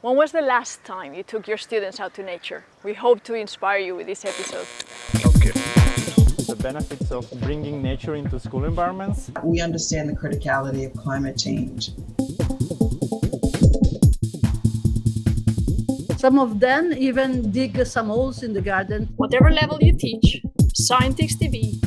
When was the last time you took your students out to nature? We hope to inspire you with this episode. Okay. The benefits of bringing nature into school environments. We understand the criticality of climate change. Some of them even dig some holes in the garden. Whatever level you teach, Scientix TV.